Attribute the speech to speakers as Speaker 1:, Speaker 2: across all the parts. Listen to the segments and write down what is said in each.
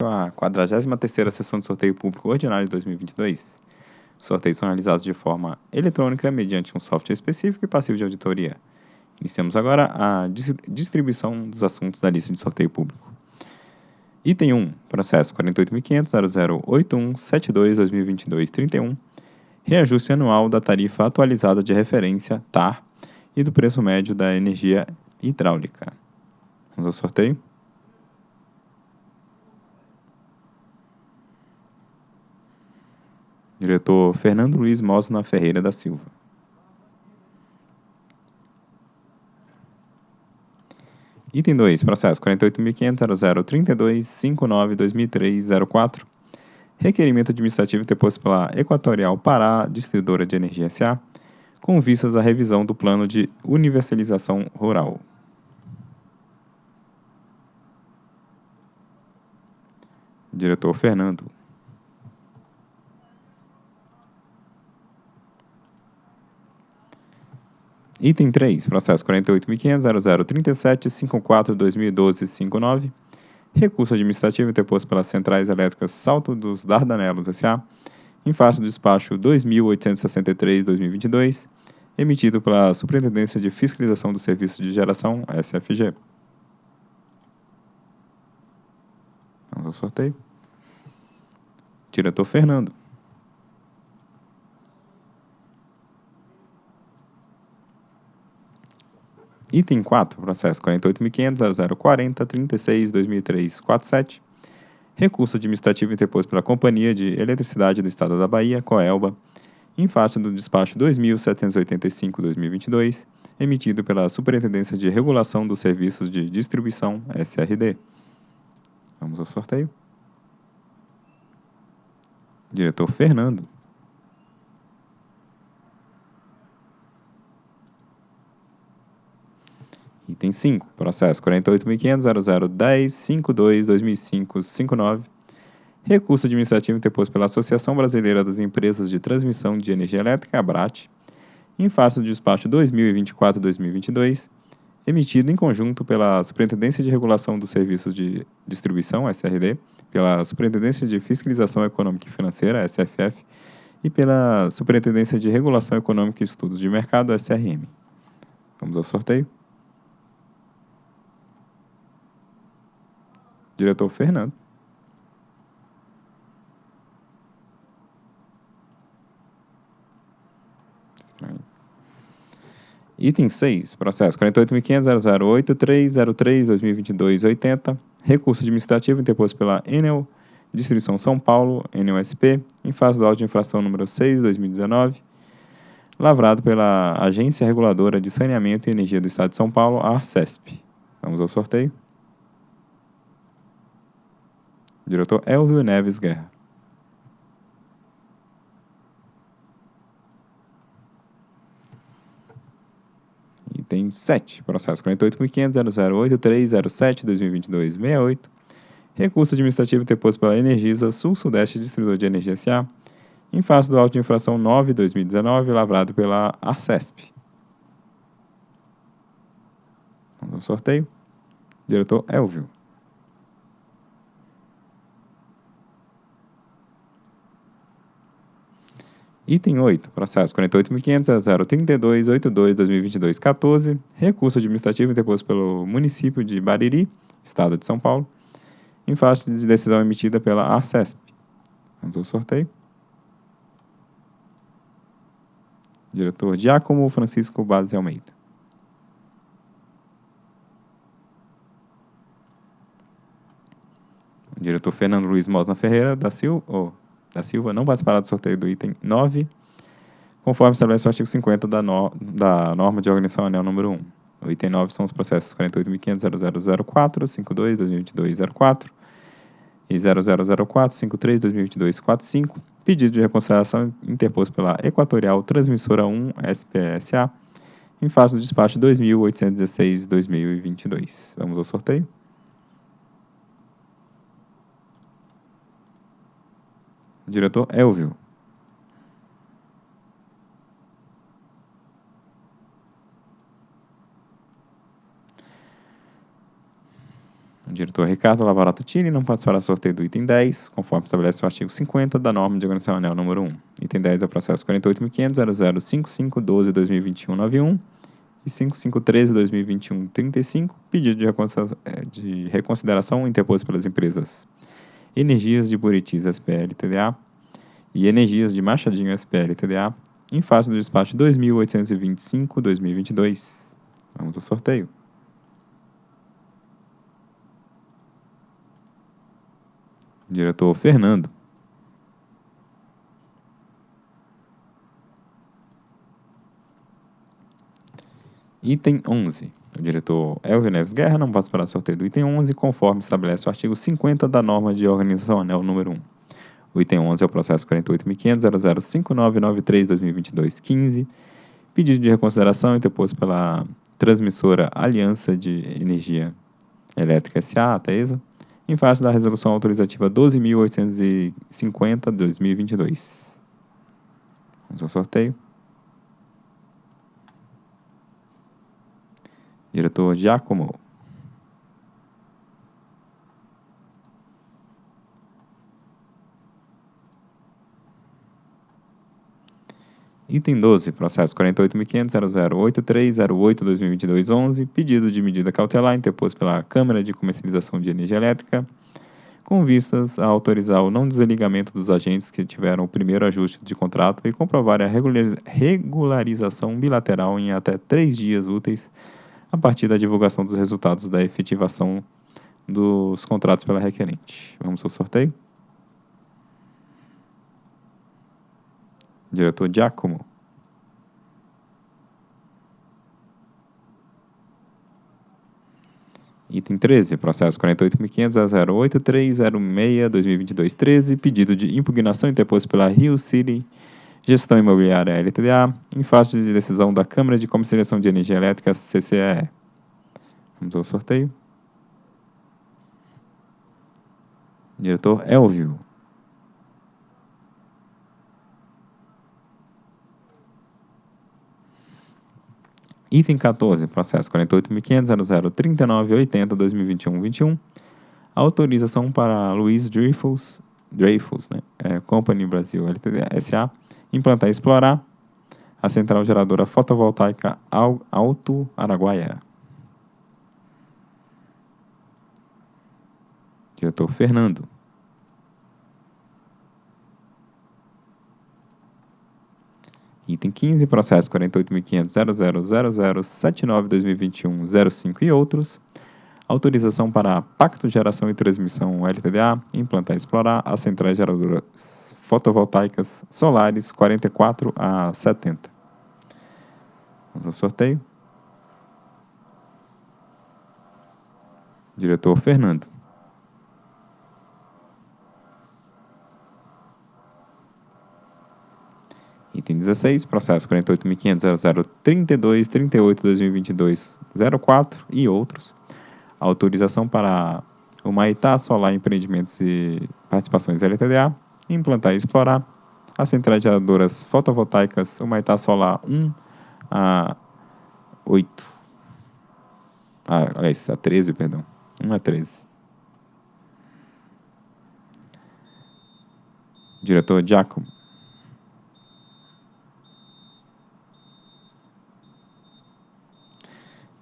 Speaker 1: a 43ª sessão de sorteio público ordinário de 2022. Os sorteios são realizados de forma eletrônica mediante um software específico e passivo de auditoria. Iniciamos agora a distribuição dos assuntos da lista de sorteio público. Item 1, processo 48.500.008172-2022-31, reajuste anual da tarifa atualizada de referência, TAR, e do preço médio da energia hidráulica. Vamos ao sorteio. Diretor Fernando Luiz Mosna Ferreira da Silva. Item 2, processo 48.500.0032.59.2003.04. Requerimento administrativo interposto pela Equatorial Pará Distribuidora de Energia S.A., com vistas à revisão do plano de universalização rural. Diretor Fernando. Item 3, processo 48.500.0037.54.2012.59, recurso administrativo interposto pelas Centrais Elétricas Salto dos Dardanelos S.A., em face do despacho 2.863-2022, emitido pela Superintendência de Fiscalização do Serviço de Geração, SFG. Vamos ao sorteio. Diretor Fernando. Item 4, processo 48.500.0040.36.2003.47. Recurso administrativo interposto pela Companhia de Eletricidade do Estado da Bahia, Coelba, em face do despacho 2.785-2022, emitido pela Superintendência de Regulação dos Serviços de Distribuição, SRD. Vamos ao sorteio. Diretor Fernando. Item 5, processo 48.500.0010.52.2005.59. Recurso administrativo interposto pela Associação Brasileira das Empresas de Transmissão de Energia Elétrica, ABRAT, em face do despacho 2024-2022, emitido em conjunto pela Superintendência de Regulação dos Serviços de Distribuição, SRD, pela Superintendência de Fiscalização Econômica e Financeira, SFF, e pela Superintendência de Regulação Econômica e Estudos de Mercado, SRM. Vamos ao sorteio. Diretor Fernando. Item 6, processo 48.500.008.303.2022.80, recurso administrativo interposto pela Enel Distribuição São Paulo, NUSP, em fase do auto de infração número 6, 2019, lavrado pela Agência Reguladora de Saneamento e Energia do Estado de São Paulo, a Arcesp. Vamos ao sorteio. Diretor Elvio Neves Guerra. Item 7, processo 48.500.008.307.2022.68, recurso administrativo interposto pela Energisa Sul-Sudeste Distribuidor de Energia S.A., em face do auto de infração 9-2019, lavrado pela Arcesp. Vamos ao sorteio. Diretor Elvio. Item 8, processo 48.500.032.82.2022.14, recurso administrativo interposto pelo município de Bariri, Estado de São Paulo, em face de decisão emitida pela Arcesp. Vamos ao sorteio. Diretor Giacomo Francisco Base Almeida. Diretor Fernando Luiz Mosna Ferreira da Silva, oh, da Silva não participará do sorteio do item 9, conforme estabelece o artigo 50 da, no, da norma de organização anel número 1. O item 9 são os processos 48.500.0004, 52, 2022, 04 e 0004, 53, 2022, 45, pedido de reconciliação interposto pela Equatorial Transmissora 1 SPSA, em face do despacho 2816-2022. Vamos ao sorteio. Diretor Elvio. Diretor Ricardo. Ricardo Lavarato Tini não participará do sorteio do item 10, conforme estabelece o artigo 50 da norma de organização anel número 1. Item 10 é o processo 48.500.0055.12.2021.91 e 5513-2021-35, pedido eh, de reconsideração interposto pelas empresas Energias de Buritis SPL TDA e Energias de Machadinho SPL TDA, em face do despacho 2825-2022. Vamos ao sorteio. Diretor Fernando. Item 11. Diretor Elvio Neves Guerra não passa para sorteio do item 11, conforme estabelece o artigo 50 da norma de organização anel número 1. O item 11 é o processo 48.500.005993-2022-15, pedido de reconsideração interposto pela transmissora Aliança de Energia Elétrica S.A., a TESA, em face da resolução autorizativa 12.850-2022. Vamos ao sorteio. Diretor Giacomo. Item 12, processo 48.500.008308-2022-11, pedido de medida cautelar interposto pela Câmara de Comercialização de Energia Elétrica, com vistas a autorizar o não desligamento dos agentes que tiveram o primeiro ajuste de contrato e comprovar a regularização bilateral em até três dias úteis a partir da divulgação dos resultados da efetivação dos contratos pela requerente. Vamos ao sorteio? Diretor Giacomo. Item 13, processo 48.500.08306-2022-13, pedido de impugnação interposto pela Rio City Gestão Imobiliária LTDA, em face de decisão da Câmara de Comercialização de Energia Elétrica, CCE. Vamos ao sorteio. Diretor Elvio. Item 14, processo 48.500.0039.80.2021-21. Autorização para Luiz Dreyfus, Dreyfus né? É, Company Brasil LTD SA, implantar e explorar a central geradora fotovoltaica Alto Araguaia. Diretor Fernando. Item 15, processo 48.500.000079.2021.05 e outros. Autorização para Pacto de Geração e Transmissão LTDA, implantar e explorar as centrais geradoras fotovoltaicas solares 44 a 70. Vamos ao sorteio. Diretor Fernando. Item 16, processo 48.500.0032.38.2022.04 e outros. Autorização para o Maitá Solar Empreendimentos e Participações LTDA, implantar e explorar as centrais geradoras fotovoltaicas Maitá Solar 1 a 8. Ah, aliás, a 13, perdão. 1 a 13. Diretor Giacomo.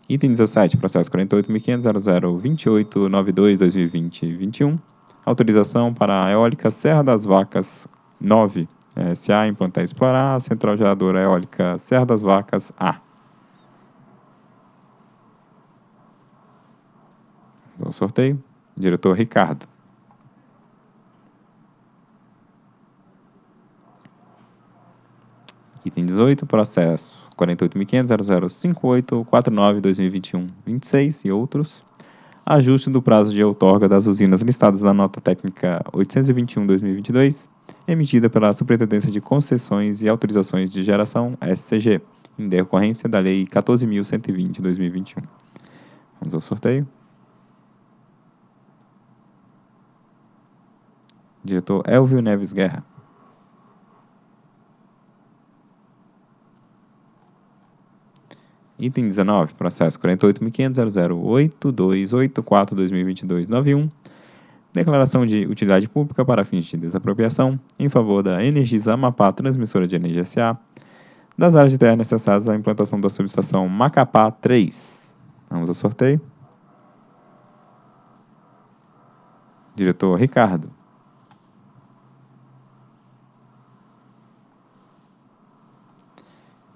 Speaker 1: Item 17, processo 48.500.0028.92.2020.21. Autorização para a eólica Serra das Vacas 9, SA, implantar e explorar central geradora eólica Serra das Vacas A. Dou sorteio. Diretor Ricardo. Item 18, processo 48.500.0058.49.2021.26 e outros. Ajuste do prazo de outorga das usinas listadas na nota técnica 821-2022, emitida pela Superintendência de Concessões e Autorizações de Geração, SCG, em decorrência da Lei 14.120-2021. Vamos ao sorteio. Diretor Elvio Neves Guerra. Item 19, processo 48.500.008284-2022-91. Declaração de utilidade pública para fins de desapropriação em favor da Energisa Amapá Transmissora de Energia SA, das áreas de terra necessárias à implantação da subestação Macapá 3. Vamos ao sorteio. Diretor Ricardo.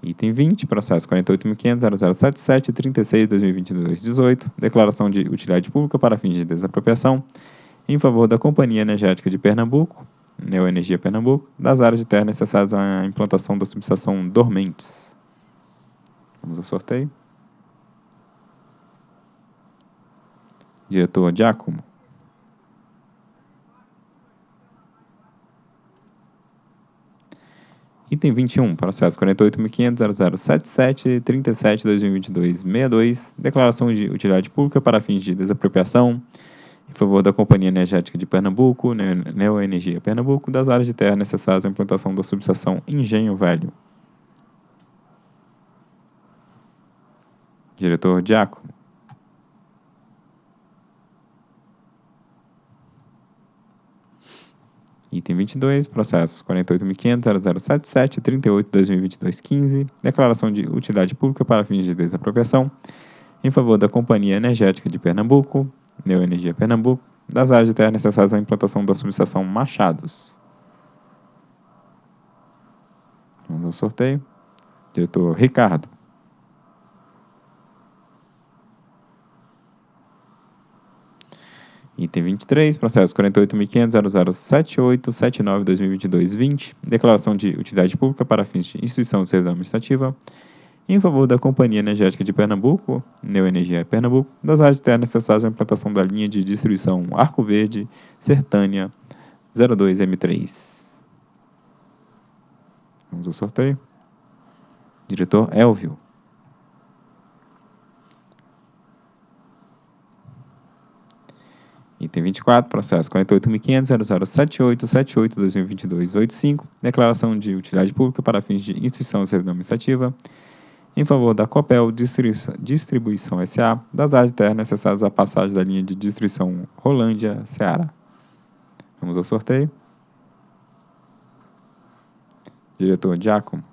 Speaker 1: Item 20, processo 48.500.0077.36.2022-18, declaração de utilidade pública para fins de desapropriação em favor da Companhia Energética de Pernambuco, Neoenergia Pernambuco, das áreas de terra necessárias à implantação da subestação Dormentes. Vamos ao sorteio. Diretor Giacomo. Item 21, processo 48.500.0077.37.2022-62, declaração de utilidade pública para fins de desapropriação em favor da Companhia Energética de Pernambuco, Neoenergia Pernambuco, das áreas de terra necessárias à implantação da subestação Engenho Velho. Diretor Diaco. Item 22, processo 48.500.0077.38.2022-15, declaração de utilidade pública para fins de desapropriação em favor da Companhia Energética de Pernambuco, Neoenergia Pernambuco, das áreas de terra necessárias à implantação da subestação Machados. Vamos ao sorteio. Diretor Ricardo. Item 23, processo 48.500.0078.79.2022-20, declaração de utilidade pública para fins de instituição de servidão administrativa em favor da Companhia Energética de Pernambuco, Neoenergia Pernambuco, das áreas de terra necessárias à implantação da linha de distribuição Arco Verde, Sertânia 02M3. Vamos ao sorteio. Diretor Elvio. Item 24, processo 48.500.0078.78.2022-85, declaração de utilidade pública para fins de instituição de servidão administrativa em favor da Copel Distribuição SA, das áreas de terra necessárias à passagem da linha de distribuição Rolândia, Ceará. Vamos ao sorteio. Diretor Giacomo.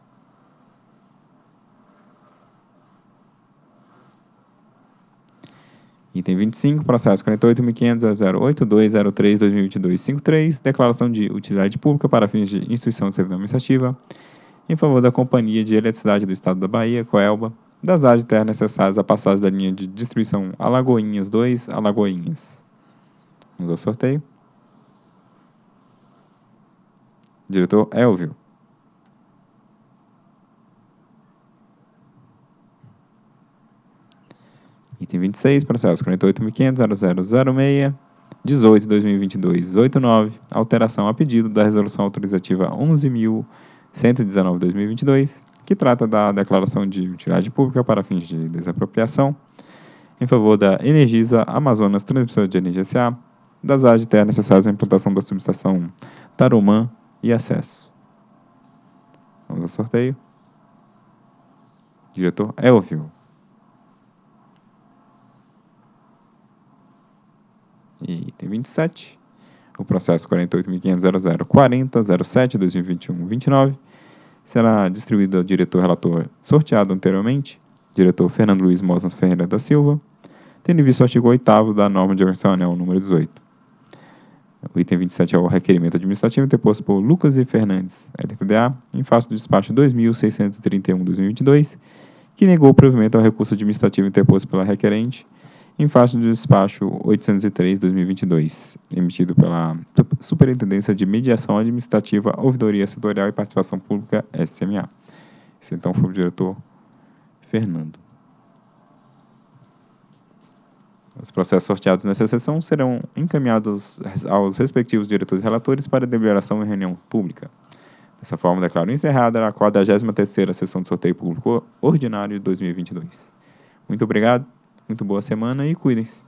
Speaker 1: Item 25, processo 48.500.082.03.2022-53, declaração de utilidade pública para fins de instituição de servidão administrativa, em favor da Companhia de Eletricidade do Estado da Bahia, Coelba, das áreas de terra necessárias à passagem da linha de distribuição Alagoinhas 2, Alagoinhas. Vamos ao sorteio. Diretor Elvio. Item 26, processo 48.500.0006, 18 de 2022, 89, alteração a pedido da resolução autorizativa 11.119-2022, que trata da declaração de utilidade pública para fins de desapropriação em favor da Energisa Amazonas Transmissora de Energia SA, das áreas de terra necessárias à implantação da subestação Tarumã e acesso. Vamos ao sorteio. Diretor Elvio. E item 27, o processo 48.500.0040.07.2021-29 será distribuído ao diretor relator sorteado anteriormente, diretor Fernando Luiz Mosnas Ferreira da Silva, tendo visto o artigo 8 da norma de organização anel número 18. O item 27 é o requerimento administrativo interposto por Lucas e. Fernandes, LTDA, em face do despacho 2631-2022, que negou o provimento ao recurso administrativo interposto pela requerente, em face do despacho 803-2022, emitido pela Superintendência de Mediação Administrativa, Ouvidoria Setorial e Participação Pública, SMA. Esse então foi o diretor Fernando. Os processos sorteados nessa sessão serão encaminhados aos respectivos diretores relatores para deliberação em reunião pública. Dessa forma, declaro encerrada a 43ª sessão de sorteio público ordinário de 2022. Muito obrigado. Muito boa semana e cuidem-se.